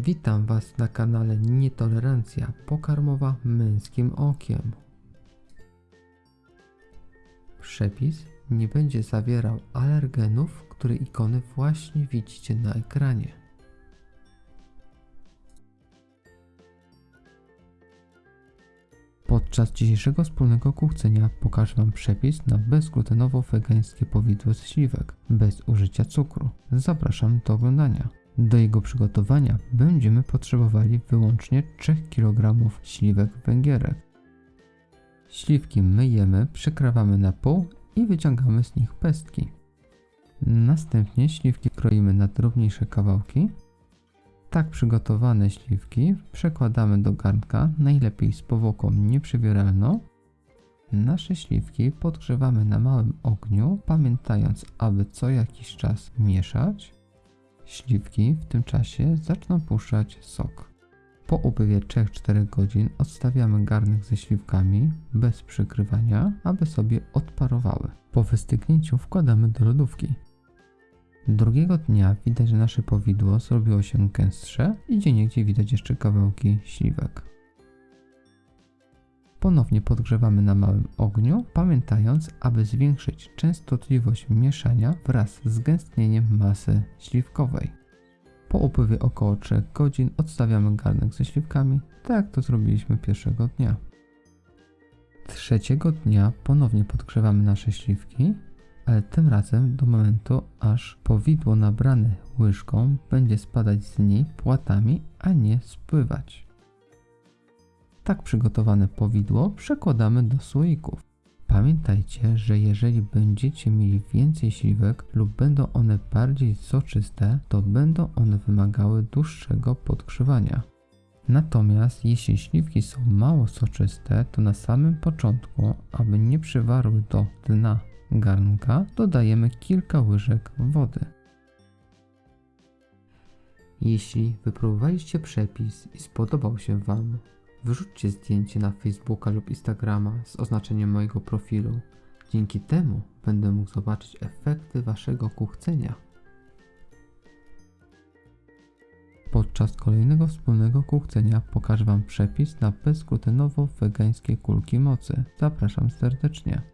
Witam Was na kanale Nietolerancja pokarmowa męskim okiem. Przepis nie będzie zawierał alergenów, które ikony właśnie widzicie na ekranie. Podczas dzisiejszego wspólnego kuchcenia pokażę Wam przepis na bezglutenowo-wegańskie powidło ze śliwek, bez użycia cukru. Zapraszam do oglądania. Do jego przygotowania będziemy potrzebowali wyłącznie 3 kg śliwek węgierek. Śliwki myjemy, przekrawamy na pół i wyciągamy z nich pestki. Następnie śliwki kroimy na drobniejsze kawałki. Tak przygotowane śliwki przekładamy do garnka, najlepiej z powłoką nieprzewieralną. Nasze śliwki podgrzewamy na małym ogniu, pamiętając, aby co jakiś czas mieszać. Śliwki w tym czasie zaczną puszczać sok. Po upływie 3-4 godzin odstawiamy garnek ze śliwkami bez przykrywania, aby sobie odparowały. Po wystygnięciu wkładamy do lodówki. Drugiego dnia widać, że nasze powidło zrobiło się gęstsze i gdzieniegdzie widać jeszcze kawałki śliwek. Ponownie podgrzewamy na małym ogniu, pamiętając, aby zwiększyć częstotliwość mieszania wraz z gęstnieniem masy śliwkowej. Po upływie około 3 godzin odstawiamy garnek ze śliwkami, tak jak to zrobiliśmy pierwszego dnia. Trzeciego dnia ponownie podgrzewamy nasze śliwki, ale tym razem do momentu, aż powidło nabrane łyżką będzie spadać z niej płatami, a nie spływać. Tak przygotowane powidło przekładamy do słoików. Pamiętajcie, że jeżeli będziecie mieli więcej śliwek lub będą one bardziej soczyste, to będą one wymagały dłuższego podgrzewania. Natomiast jeśli śliwki są mało soczyste, to na samym początku, aby nie przywarły do dna garnka, dodajemy kilka łyżek wody. Jeśli wypróbowaliście przepis i spodobał się Wam, wyrzućcie zdjęcie na Facebooka lub Instagrama z oznaczeniem mojego profilu. Dzięki temu będę mógł zobaczyć efekty Waszego kuchcenia. Podczas kolejnego wspólnego kuchcenia pokażę Wam przepis na bezglutenowo-wegańskie kulki mocy. Zapraszam serdecznie.